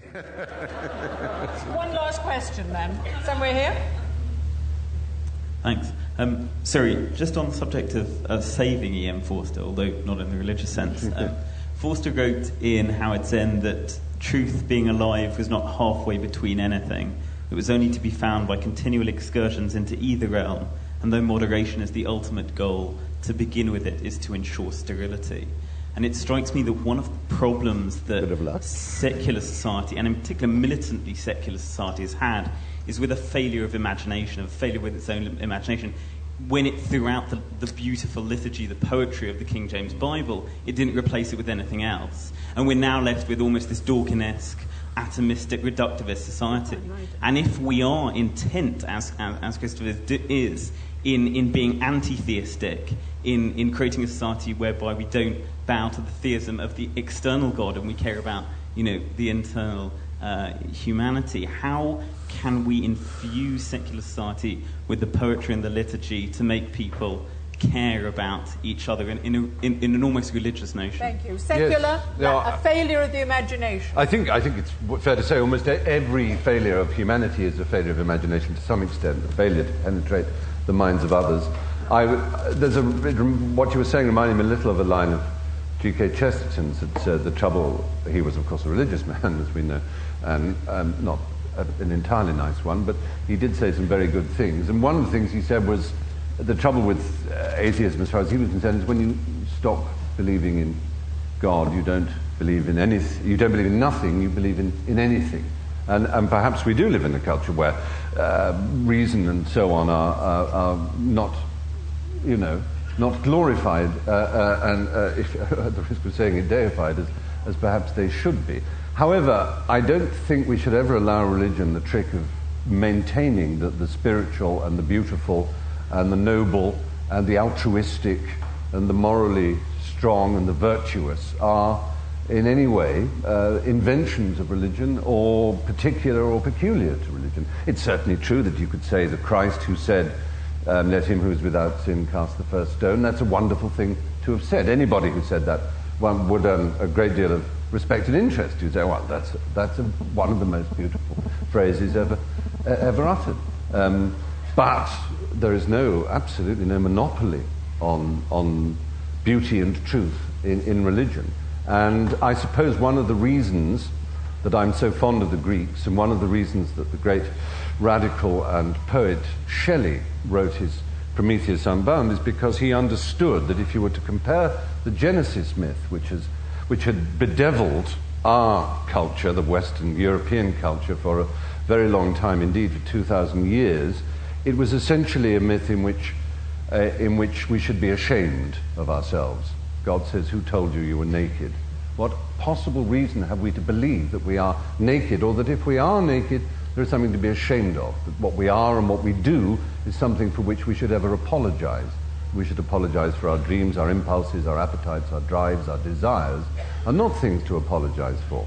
One last question then. Somewhere here? Thanks. Um, sorry, just on the subject of, of saving E.M. Forster, although not in the religious sense. Um, Forster wrote in Howards End that truth being alive was not halfway between anything. It was only to be found by continual excursions into either realm, and though moderation is the ultimate goal, to begin with it is to ensure sterility. And it strikes me that one of the problems that secular society, and in particular militantly secular society, has had is with a failure of imagination, a failure with its own imagination. When it threw out the, the beautiful liturgy, the poetry of the King James Bible, it didn't replace it with anything else. And we're now left with almost this Dawkinesque, atomistic, reductivist society. And if we are intent, as, as, as Christopher is, in, in being anti theistic, in, in creating a society whereby we don't bow to the theism of the external God and we care about you know, the internal uh, humanity. How can we infuse secular society with the poetry and the liturgy to make people care about each other in, in, a, in, in an almost religious notion? Thank you. Secular, Yes. a failure of the imagination. I think, I think it's fair to say almost every failure of humanity is a failure of imagination to some extent, a failure to penetrate the minds of others. I, w- there's a, what you were saying reminded me a little of a line of G.K. Chesterton's that uh, the trouble, he was of course a religious man, as we know, and um, not a, an entirely nice one, but he did say some very good things. And one of the things he said was the trouble with uh, atheism, as far as he was concerned, is when you stop believing in God, you don't believe in anything, you don't believe in nothing, you believe in, in anything. And, and perhaps we do live in a culture where uh, reason and so on are, are, are not, you know, not glorified uh, uh, and, uh, if, at the risk of saying it, deified as, as perhaps they should be. However, I don't think we should ever allow religion the trick of maintaining that the spiritual and the beautiful and the noble and the altruistic and the morally strong and the virtuous are in any way uh, inventions of religion or particular or peculiar to religion. It's certainly true that you could say that Christ, who said, um, Let him who is without sin cast the first stone, that's a wonderful thing to have said. Anybody who said that one would earn a great deal of respect and interest. You'd say, Well, that's, that's a, one of the most beautiful phrases ever, uh, ever uttered. Um, but there is no, absolutely no monopoly on, on beauty and truth in, in religion. And I suppose one of the reasons that I'm so fond of the Greeks, and one of the reasons that the great radical and poet Shelley wrote his Prometheus Unbound, is because he understood that if you were to compare the Genesis myth, which, has, which had bedeviled our culture, the Western European culture, for a very long time, indeed for 2,000 years, it was essentially a myth in which, uh, in which we should be ashamed of ourselves. God says, Who told you you were naked? What possible reason have we to believe that we are naked, or that if we are naked, there is something to be ashamed of? That what we are and what we do is something for which we should ever apologize. We should apologize for our dreams, our impulses, our appetites, our drives, our desires, are not things to apologize for.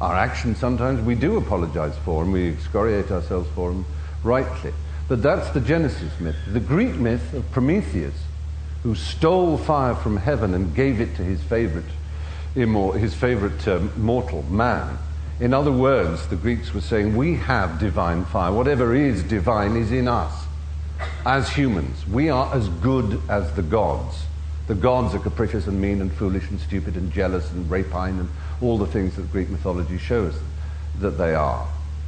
Our actions sometimes we do apologize for, and we excoriate ourselves for them rightly. But that's the Genesis myth. The Greek myth of Prometheus, who stole fire from heaven and gave it to his favorite, his favorite um, mortal, man. In other words, the Greeks were saying, We have divine fire. Whatever is divine is in us. As humans, we are as good as the gods. The gods are capricious and mean and foolish and stupid and jealous and rapine and all the things that Greek mythology shows that they are.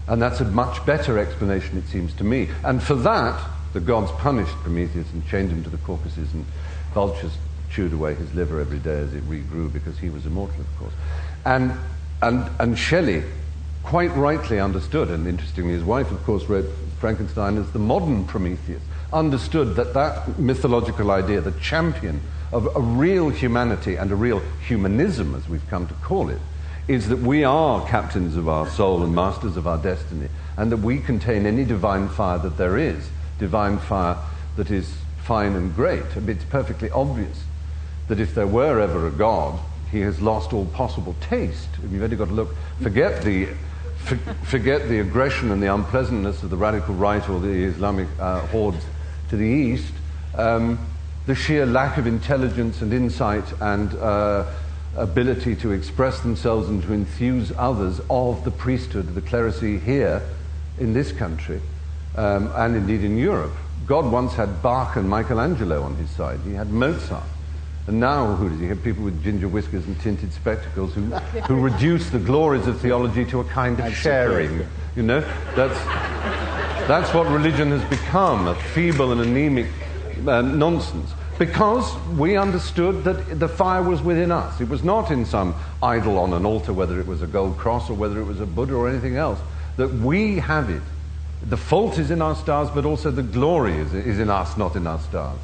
And that's a much better explanation, it seems to me. And for that, the gods punished Prometheus and chained him to the Caucasus, and vultures chewed away his liver every day as it regrew because he was immortal, of course. And, and, and Shelley quite rightly understood, and interestingly, his wife, of course, wrote Frankenstein as the modern Prometheus, understood that that mythological idea, the champion of a real humanity and a real humanism, as we've come to call it, is that we are captains of our soul and masters of our destiny, and that we contain any divine fire that there is, divine fire that is fine and great. It's perfectly obvious that if there were ever a God, he has lost all possible taste. You've only got to look, forget the, for, forget the aggression and the unpleasantness of the radical right or the Islamic uh, hordes to the east. Um, the sheer lack of intelligence and insight and uh, ability to express themselves and to enthuse others of the priesthood, the clerisy here in this country, um, and indeed in Europe. God once had Bach and Michelangelo on his side. He had Mozart. And now, who does he have? People with ginger whiskers and tinted spectacles who, who reduce the glories of theology to a kind of sharing. You know, that's, that's what religion has become a feeble and anemic uh, nonsense. Because we understood that the fire was within us. It was not in some idol on an altar, whether it was a gold cross or whether it was a Buddha or anything else. That we have it. The fault is in our stars, but also the glory is, is in us, not in our stars.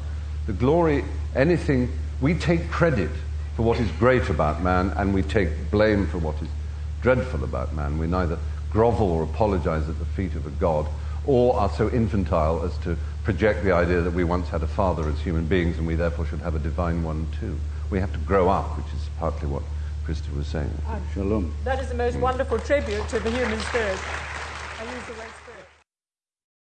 The glory, anything, we take credit for what is great about man, and we take blame for what is dreadful about man. We neither grovel or apologize at the feet of a god, or are so infantile as to project the idea that we once had a father as human beings and we therefore should have a divine one too. We have to grow up, which is partly what Christopher was saying. Shalom. That is the most mm. wonderful tribute to the human spirit. I use the word spirit.